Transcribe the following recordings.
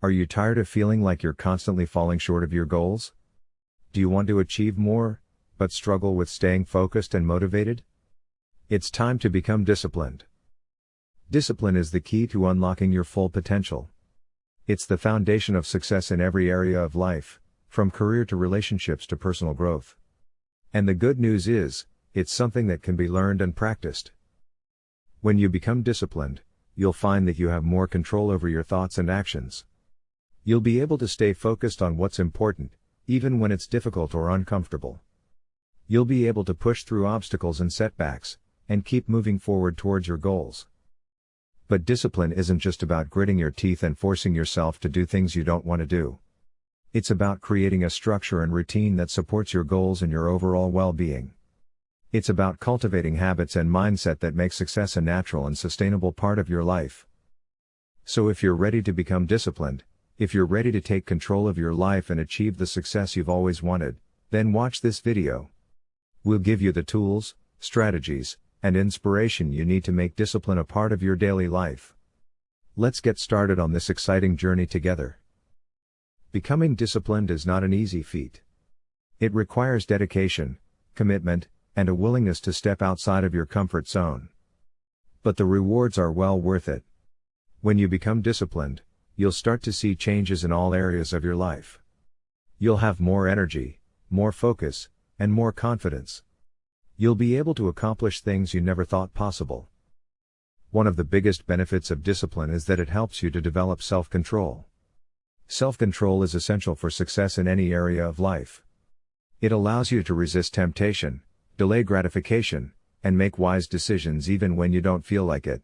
Are you tired of feeling like you're constantly falling short of your goals? Do you want to achieve more, but struggle with staying focused and motivated? It's time to become disciplined. Discipline is the key to unlocking your full potential. It's the foundation of success in every area of life, from career to relationships to personal growth. And the good news is, it's something that can be learned and practiced. When you become disciplined, you'll find that you have more control over your thoughts and actions. You'll be able to stay focused on what's important, even when it's difficult or uncomfortable. You'll be able to push through obstacles and setbacks, and keep moving forward towards your goals. But discipline isn't just about gritting your teeth and forcing yourself to do things you don't want to do. It's about creating a structure and routine that supports your goals and your overall well being. It's about cultivating habits and mindset that make success a natural and sustainable part of your life. So if you're ready to become disciplined, if you're ready to take control of your life and achieve the success you've always wanted, then watch this video. We'll give you the tools, strategies, and inspiration you need to make discipline a part of your daily life. Let's get started on this exciting journey together. Becoming disciplined is not an easy feat. It requires dedication, commitment, and a willingness to step outside of your comfort zone. But the rewards are well worth it. When you become disciplined, you'll start to see changes in all areas of your life. You'll have more energy, more focus, and more confidence. You'll be able to accomplish things you never thought possible. One of the biggest benefits of discipline is that it helps you to develop self control. Self control is essential for success in any area of life. It allows you to resist temptation, delay gratification, and make wise decisions even when you don't feel like it.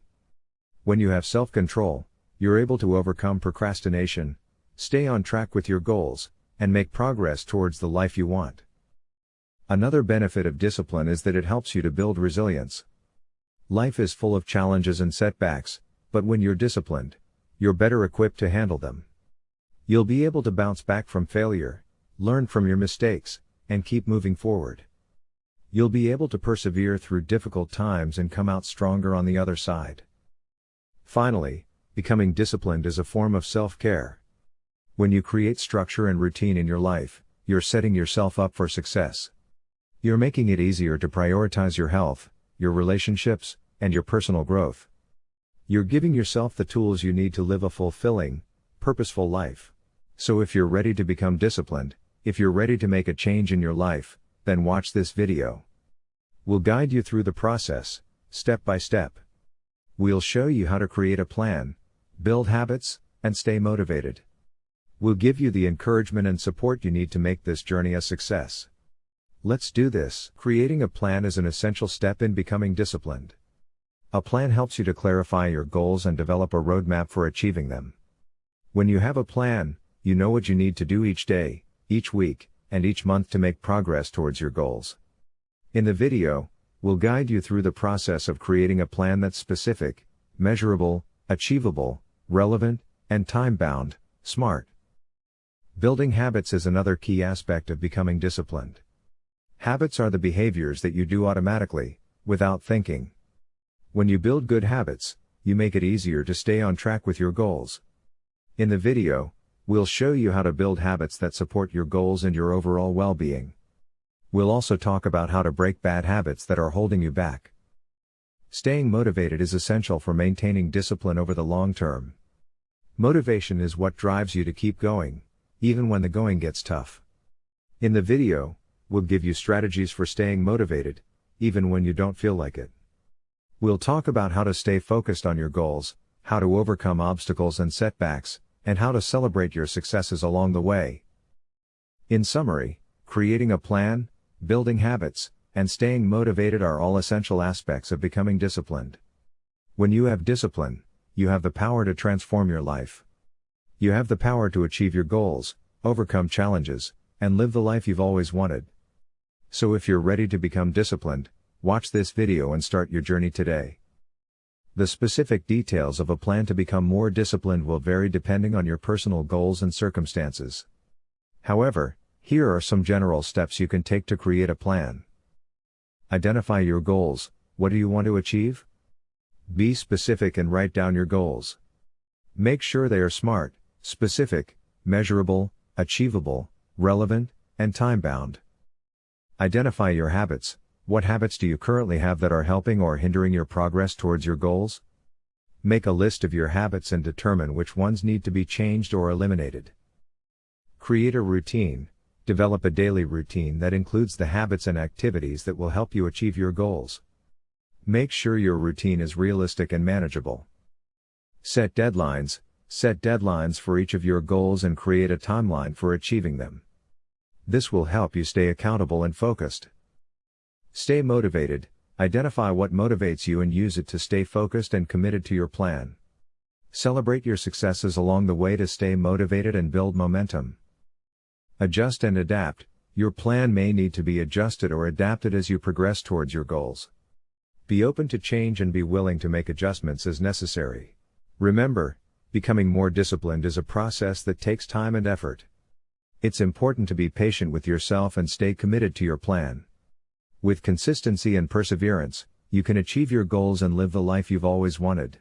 When you have self control, you're able to overcome procrastination, stay on track with your goals, and make progress towards the life you want. Another benefit of discipline is that it helps you to build resilience. Life is full of challenges and setbacks, but when you're disciplined, you're better equipped to handle them. You'll be able to bounce back from failure, learn from your mistakes, and keep moving forward. You'll be able to persevere through difficult times and come out stronger on the other side. Finally, becoming disciplined is a form of self care. When you create structure and routine in your life, you're setting yourself up for success. You're making it easier to prioritize your health, your relationships, and your personal growth. You're giving yourself the tools you need to live a fulfilling, purposeful life. So if you're ready to become disciplined, if you're ready to make a change in your life, then watch this video. We'll guide you through the process, step by step. We'll show you how to create a plan, build habits, and stay motivated. We'll give you the encouragement and support you need to make this journey a success. Let's do this. Creating a plan is an essential step in becoming disciplined. A plan helps you to clarify your goals and develop a roadmap for achieving them. When you have a plan, you know what you need to do each day, each week, and each month to make progress towards your goals. In the video, we'll guide you through the process of creating a plan that's specific, measurable, achievable, relevant, and time bound, smart. Building habits is another key aspect of becoming disciplined. Habits are the behaviors that you do automatically, without thinking. When you build good habits, you make it easier to stay on track with your goals. In the video, we'll show you how to build habits that support your goals and your overall well being. We'll also talk about how to break bad habits that are holding you back. Staying motivated is essential for maintaining discipline over the long term. Motivation is what drives you to keep going, even when the going gets tough. In the video, we'll give you strategies for staying motivated, even when you don't feel like it. We'll talk about how to stay focused on your goals, how to overcome obstacles and setbacks, and how to celebrate your successes along the way. In summary, creating a plan, building habits, and staying motivated are all essential aspects of becoming disciplined. When you have discipline, you have the power to transform your life. You have the power to achieve your goals, overcome challenges, and live the life you've always wanted. So if you're ready to become disciplined, watch this video and start your journey today. The specific details of a plan to become more disciplined will vary depending on your personal goals and circumstances. However, here are some general steps you can take to create a plan. Identify your goals, what do you want to achieve? Be specific and write down your goals. Make sure they are smart, specific, measurable, achievable, relevant, and time bound. Identify your habits. What habits do you currently have that are helping or hindering your progress towards your goals? Make a list of your habits and determine which ones need to be changed or eliminated. Create a routine. Develop a daily routine that includes the habits and activities that will help you achieve your goals. Make sure your routine is realistic and manageable. Set deadlines. Set deadlines for each of your goals and create a timeline for achieving them. This will help you stay accountable and focused. Stay motivated. Identify what motivates you and use it to stay focused and committed to your plan. Celebrate your successes along the way to stay motivated and build momentum. Adjust and adapt. Your plan may need to be adjusted or adapted as you progress towards your goals. Be open to change and be willing to make adjustments as necessary. Remember, becoming more disciplined is a process that takes time and effort. It's important to be patient with yourself and stay committed to your plan. With consistency and perseverance, you can achieve your goals and live the life you've always wanted.